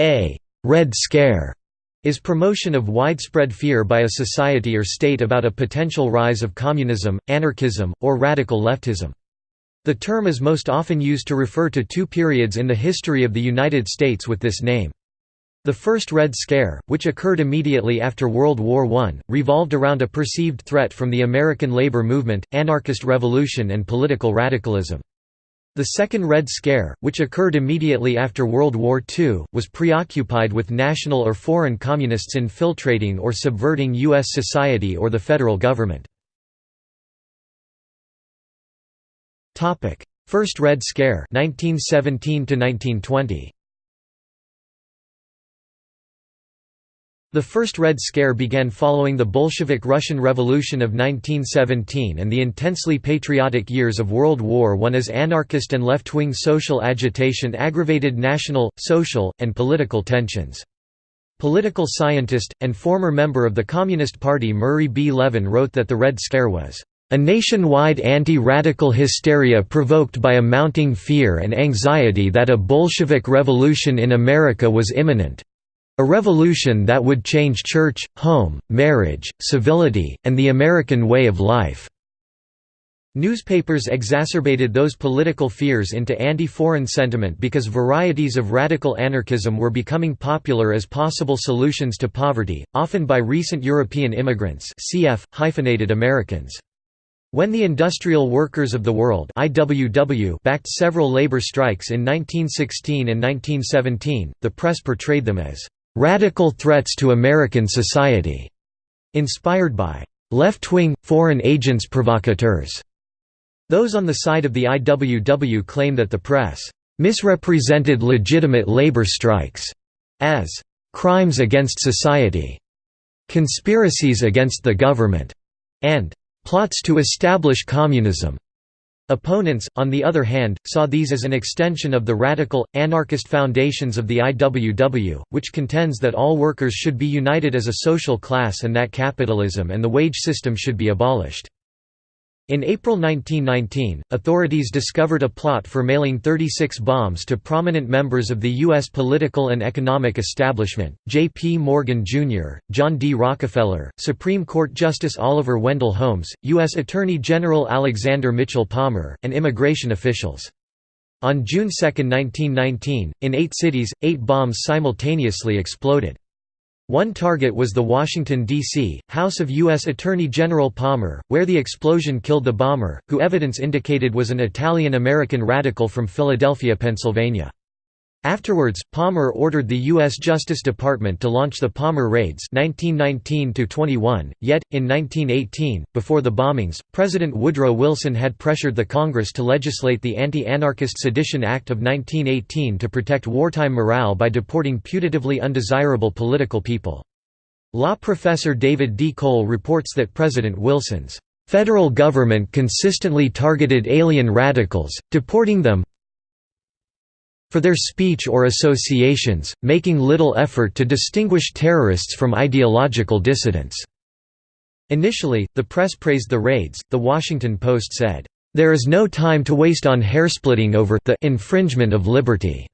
A «Red Scare» is promotion of widespread fear by a society or state about a potential rise of communism, anarchism, or radical leftism. The term is most often used to refer to two periods in the history of the United States with this name. The First Red Scare, which occurred immediately after World War I, revolved around a perceived threat from the American labor movement, anarchist revolution and political radicalism. The Second Red Scare, which occurred immediately after World War II, was preoccupied with national or foreign communists infiltrating or subverting U.S. society or the federal government. First Red Scare 1917 1920. The First Red Scare began following the Bolshevik Russian Revolution of 1917 and the intensely patriotic years of World War I as anarchist and left-wing social agitation aggravated national, social, and political tensions. Political scientist, and former member of the Communist Party Murray B. Levin wrote that the Red Scare was a nationwide anti-radical hysteria provoked by a mounting fear and anxiety that a Bolshevik revolution in America was imminent. A revolution that would change church, home, marriage, civility, and the American way of life. Newspapers exacerbated those political fears into anti-foreign sentiment because varieties of radical anarchism were becoming popular as possible solutions to poverty, often by recent European immigrants cf. hyphenated Americans. When the Industrial Workers of the World IWW backed several labor strikes in 1916 and 1917, the press portrayed them as "...radical threats to American society", inspired by "...left-wing, foreign agents provocateurs". Those on the side of the IWW claim that the press "...misrepresented legitimate labor strikes", as "...crimes against society", "...conspiracies against the government", and "...plots to establish communism". Opponents, on the other hand, saw these as an extension of the radical, anarchist foundations of the IWW, which contends that all workers should be united as a social class and that capitalism and the wage system should be abolished. In April 1919, authorities discovered a plot for mailing 36 bombs to prominent members of the U.S. political and economic establishment, J. P. Morgan, Jr., John D. Rockefeller, Supreme Court Justice Oliver Wendell Holmes, U.S. Attorney General Alexander Mitchell Palmer, and immigration officials. On June 2, 1919, in eight cities, eight bombs simultaneously exploded. One target was the Washington, D.C., house of U.S. Attorney General Palmer, where the explosion killed the bomber, who evidence indicated was an Italian-American radical from Philadelphia, Pennsylvania. Afterwards, Palmer ordered the U.S. Justice Department to launch the Palmer Raids 1919 yet, in 1918, before the bombings, President Woodrow Wilson had pressured the Congress to legislate the Anti-Anarchist Sedition Act of 1918 to protect wartime morale by deporting putatively undesirable political people. Law professor David D. Cole reports that President Wilson's federal government consistently targeted alien radicals, deporting them, for their speech or associations, making little effort to distinguish terrorists from ideological dissidents." Initially, the press praised the raids, The Washington Post said, "...there is no time to waste on hairsplitting over the infringement of liberty."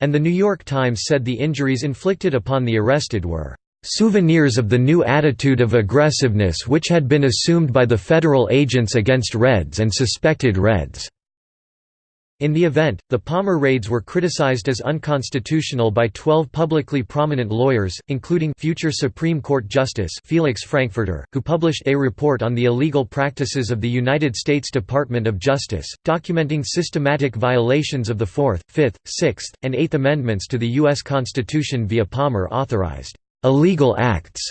And The New York Times said the injuries inflicted upon the arrested were souvenirs of the new attitude of aggressiveness which had been assumed by the federal agents against Reds and suspected Reds." In the event, the Palmer raids were criticized as unconstitutional by 12 publicly prominent lawyers, including future Supreme Court Justice Felix Frankfurter, who published a report on the illegal practices of the United States Department of Justice, documenting systematic violations of the Fourth, Fifth, Sixth, and Eighth Amendments to the U.S. Constitution via Palmer-authorized illegal acts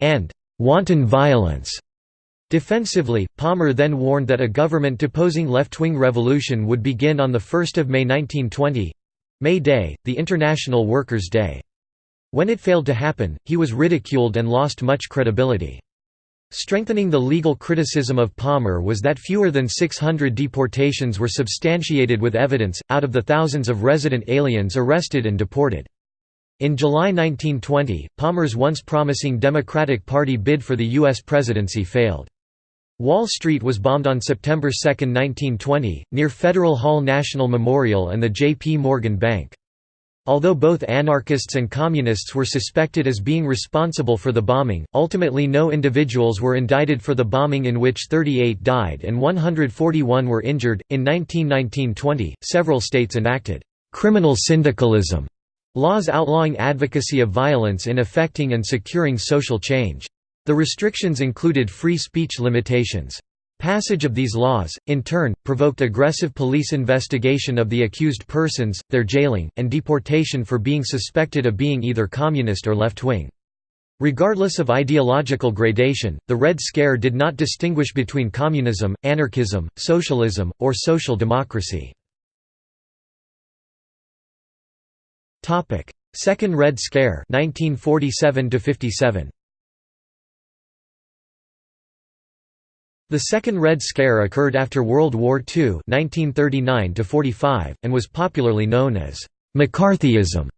and wanton violence Defensively, Palmer then warned that a government-deposing left-wing revolution would begin on 1 May 1920—May Day, the International Workers' Day. When it failed to happen, he was ridiculed and lost much credibility. Strengthening the legal criticism of Palmer was that fewer than 600 deportations were substantiated with evidence, out of the thousands of resident aliens arrested and deported. In July 1920, Palmer's once promising Democratic Party bid for the U.S. presidency failed. Wall Street was bombed on September 2, 1920, near Federal Hall National Memorial and the J. P. Morgan Bank. Although both anarchists and communists were suspected as being responsible for the bombing, ultimately no individuals were indicted for the bombing in which 38 died and 141 were injured. In 1919-20, several states enacted criminal syndicalism laws outlawing advocacy of violence in effecting and securing social change. The restrictions included free speech limitations. Passage of these laws, in turn, provoked aggressive police investigation of the accused persons, their jailing, and deportation for being suspected of being either communist or left-wing. Regardless of ideological gradation, the Red Scare did not distinguish between communism, anarchism, socialism, or social democracy. Second Red Scare 1947 57. The Second Red Scare occurred after World War II 1939 and was popularly known as «McCarthyism»,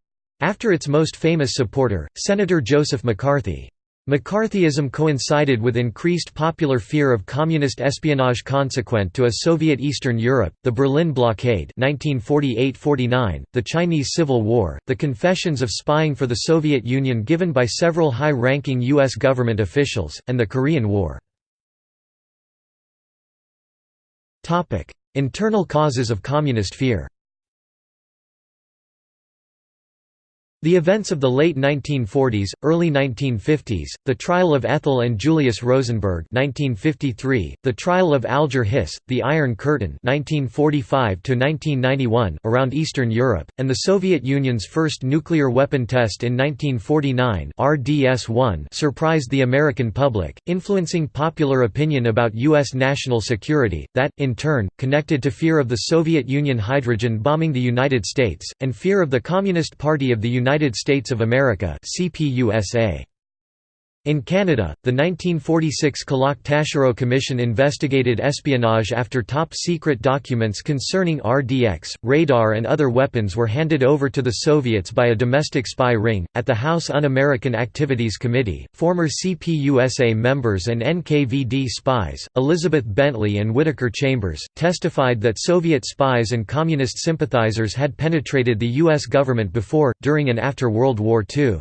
after its most famous supporter, Senator Joseph McCarthy. McCarthyism coincided with increased popular fear of communist espionage consequent to a Soviet Eastern Europe, the Berlin blockade 1948–49, the Chinese Civil War, the confessions of spying for the Soviet Union given by several high-ranking U.S. government officials, and the Korean War. Internal causes of communist fear The events of the late 1940s, early 1950s, the trial of Ethel and Julius Rosenberg 1953, the trial of Alger Hiss, the Iron Curtain 1945 around Eastern Europe, and the Soviet Union's first nuclear weapon test in 1949 RDS-1 surprised the American public, influencing popular opinion about U.S. national security, that, in turn, connected to fear of the Soviet Union hydrogen bombing the United States, and fear of the Communist Party of the United United States of America CPUSA. In Canada, the 1946 Kellock-Taschereau Commission investigated espionage after top-secret documents concerning RDX, radar and other weapons were handed over to the Soviets by a domestic spy ring. At the House Un-American Activities Committee, former CPUSA members and NKVD spies, Elizabeth Bentley and Whittaker Chambers, testified that Soviet spies and communist sympathizers had penetrated the U.S. government before, during and after World War II.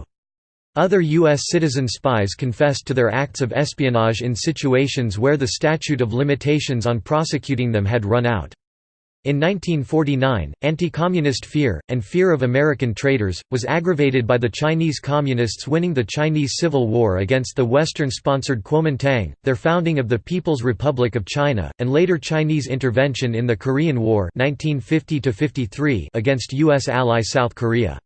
Other U.S. citizen spies confessed to their acts of espionage in situations where the statute of limitations on prosecuting them had run out. In 1949, anti-communist fear, and fear of American traitors, was aggravated by the Chinese Communists winning the Chinese Civil War against the Western-sponsored Kuomintang, their founding of the People's Republic of China, and later Chinese intervention in the Korean War 1950 against U.S. ally South Korea.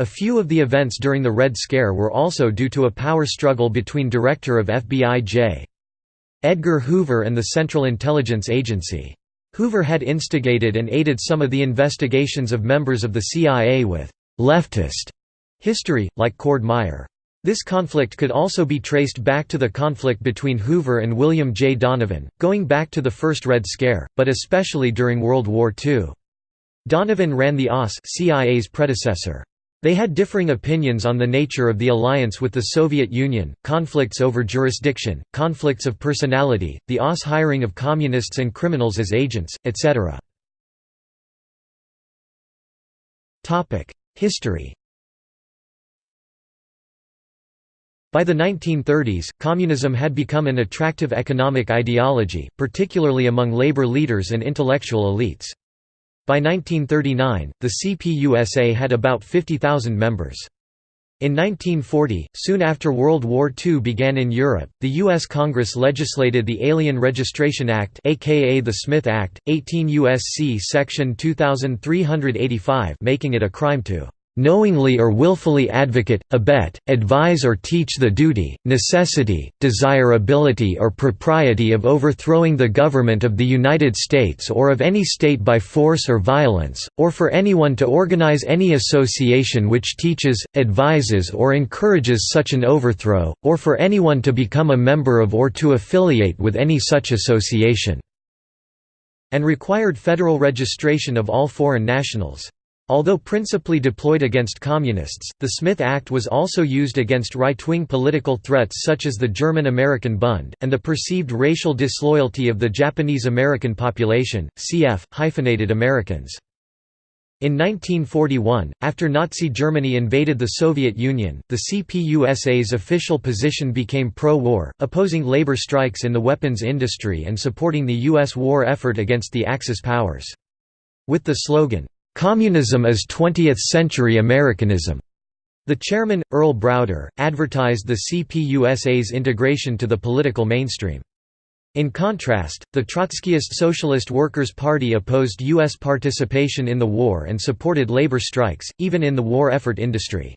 A few of the events during the Red Scare were also due to a power struggle between Director of FBI J. Edgar Hoover and the Central Intelligence Agency. Hoover had instigated and aided some of the investigations of members of the CIA with «leftist» history, like Cord Meyer. This conflict could also be traced back to the conflict between Hoover and William J. Donovan, going back to the first Red Scare, but especially during World War II. Donovan ran the OSS CIA's predecessor. They had differing opinions on the nature of the alliance with the Soviet Union, conflicts over jurisdiction, conflicts of personality, the OSS hiring of communists and criminals as agents, etc. History By the 1930s, communism had become an attractive economic ideology, particularly among labor leaders and intellectual elites. By 1939, the CPUSA had about 50,000 members. In 1940, soon after World War II began in Europe, the U.S. Congress legislated the Alien Registration Act aka the Smith Act, 18 U.S.C. Section 2385 making it a crime to knowingly or willfully advocate, abet, advise or teach the duty, necessity, desirability or propriety of overthrowing the government of the United States or of any state by force or violence, or for anyone to organize any association which teaches, advises or encourages such an overthrow, or for anyone to become a member of or to affiliate with any such association." and required federal registration of all foreign nationals. Although principally deployed against communists, the Smith Act was also used against right-wing political threats such as the German-American Bund, and the perceived racial disloyalty of the Japanese-American population, cf. hyphenated Americans. In 1941, after Nazi Germany invaded the Soviet Union, the CPUSA's official position became pro-war, opposing labor strikes in the weapons industry and supporting the U.S. war effort against the Axis powers. With the slogan, "'Communism is 20th-century Americanism' The chairman, Earl Browder, advertised the CPUSA's integration to the political mainstream. In contrast, the Trotskyist Socialist Workers' Party opposed U.S. participation in the war and supported labor strikes, even in the war effort industry.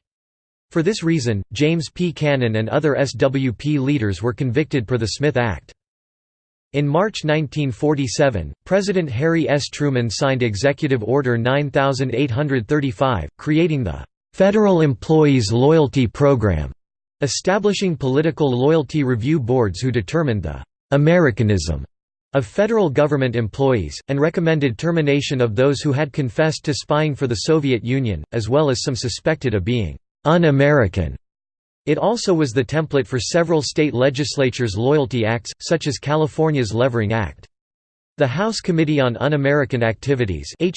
For this reason, James P. Cannon and other SWP leaders were convicted per the Smith Act. In March 1947, President Harry S. Truman signed Executive Order 9835, creating the "'Federal Employees Loyalty Program' establishing political loyalty review boards who determined the Americanism of federal government employees, and recommended termination of those who had confessed to spying for the Soviet Union, as well as some suspected of being un-American. It also was the template for several state legislatures' loyalty acts, such as California's Levering Act. The House Committee on Un-American Activities and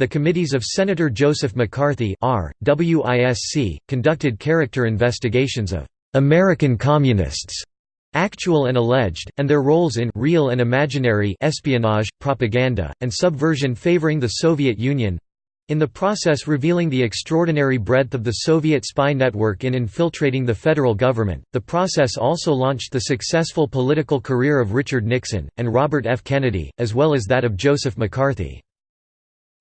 the committees of Senator Joseph McCarthy R. WISC, conducted character investigations of «American Communists» actual and alleged, and their roles in real and imaginary espionage, propaganda, and subversion favoring the Soviet Union in the process revealing the extraordinary breadth of the Soviet spy network in infiltrating the federal government, the process also launched the successful political career of Richard Nixon, and Robert F. Kennedy, as well as that of Joseph McCarthy.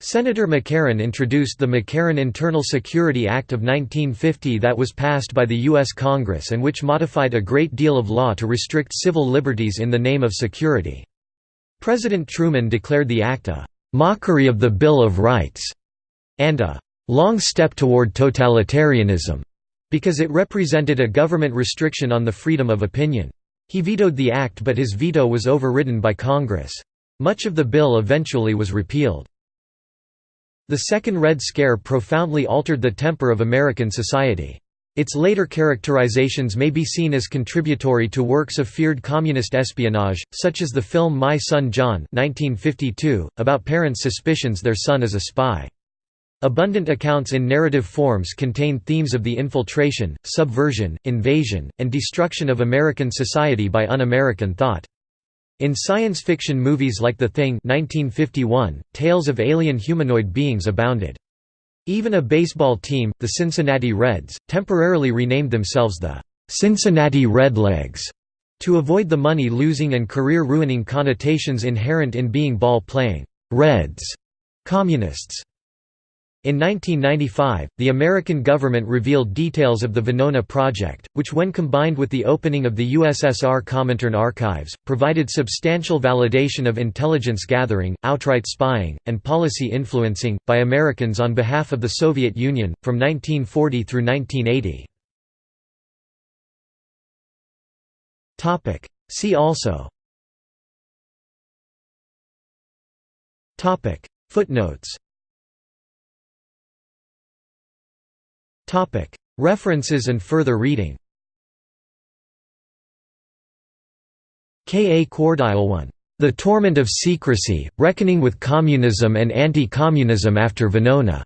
Senator McCarran introduced the McCarran Internal Security Act of 1950 that was passed by the U.S. Congress and which modified a great deal of law to restrict civil liberties in the name of security. President Truman declared the act a «mockery of the Bill of Rights» and a «long step toward totalitarianism» because it represented a government restriction on the freedom of opinion. He vetoed the act but his veto was overridden by Congress. Much of the bill eventually was repealed. The Second Red Scare profoundly altered the temper of American society. Its later characterizations may be seen as contributory to works of feared communist espionage, such as the film My Son John 1952, about parents' suspicions their son is a spy. Abundant accounts in narrative forms contain themes of the infiltration, subversion, invasion, and destruction of American society by un-American thought. In science fiction movies like The Thing 1951, tales of alien humanoid beings abounded. Even a baseball team, the Cincinnati Reds, temporarily renamed themselves the Cincinnati Redlegs to avoid the money-losing and career-ruining connotations inherent in being ball-playing Reds communists. In 1995, the American government revealed details of the Venona project, which when combined with the opening of the USSR Comintern archives, provided substantial validation of intelligence gathering, outright spying, and policy influencing, by Americans on behalf of the Soviet Union, from 1940 through 1980. See also. Footnotes References and further reading K. A. Cuordileone. The Torment of Secrecy, Reckoning with Communism and Anti-Communism After Venona.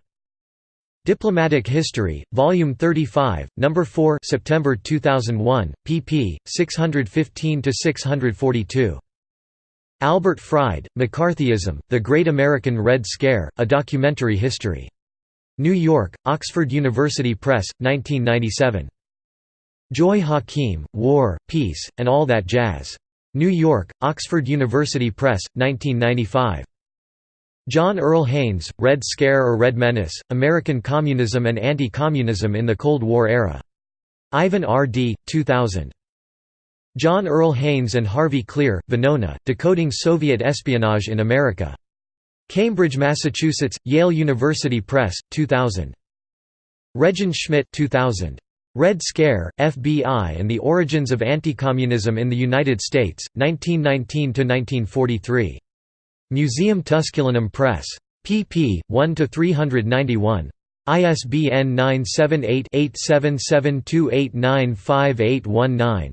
Diplomatic History, Volume 35, No. 4 September 2001, pp. 615–642. Albert Fried, McCarthyism, The Great American Red Scare, A Documentary History. New York, Oxford University Press, 1997. Joy Hakim, War, Peace, and All That Jazz. New York, Oxford University Press, 1995. John Earl Haynes, Red Scare or Red Menace, American Communism and Anti-Communism in the Cold War Era. Ivan R. Dee, 2000. John Earl Haynes and Harvey Klehr, Venona, Decoding Soviet Espionage in America. Cambridge, Massachusetts, Yale University Press, 2000. Regin Schmidt 2000. Red Scare, FBI and the Origins of Anti-Communism in the United States, 1919–1943. Museum Tusculanum Press. pp. 1 to 391. ISBN 978 8772895819.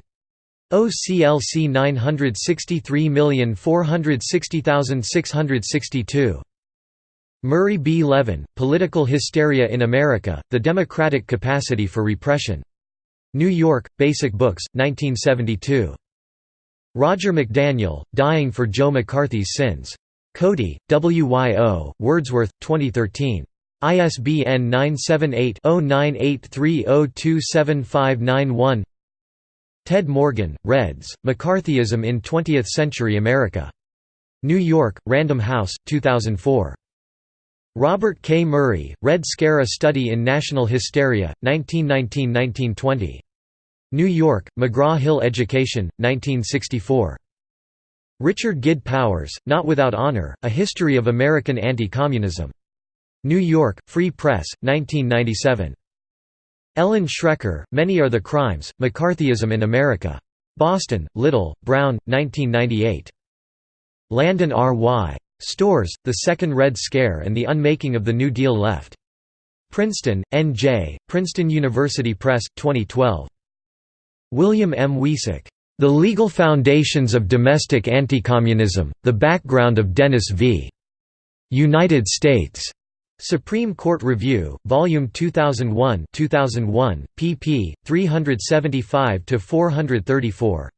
OCLC 963460662. Murray B. Levin, Political Hysteria in America, The Democratic Capacity for Repression. New York, Basic Books, 1972. Roger McDaniel, Dying for Joe McCarthy's Sins. Cody, W.Y.O., Wordsworth, 2013. ISBN 978-0983027591 Ted Morgan, Reds, McCarthyism in Twentieth-Century America. New York, Random House, 2004. Robert K. Murray, Red Scare A Study in National Hysteria, 1919–1920. New York, McGraw-Hill Education, 1964. Richard Gid Powers, Not Without Honor, A History of American Anti-Communism. New York, Free Press, 1997. Ellen Schrecker, Many Are the Crimes, McCarthyism in America. Boston, Little, Brown, 1998. Landon R. Y. Storrs, The Second Red Scare and the Unmaking of the New Deal Left. Princeton, N.J., Princeton University Press, 2012. William M. Wiecek. The Legal Foundations of Domestic Anticommunism, The Background of Dennis v. United States. Supreme Court Review, Volume 2001 2001, pp. 375–434.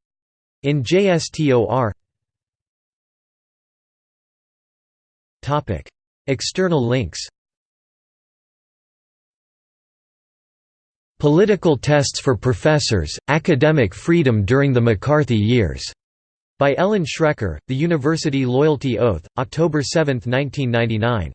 In JSTOR External links Political Tests for Professors, Academic Freedom During the McCarthy Years, by Ellen Schrecker, The University Loyalty Oath, October 7, 1999.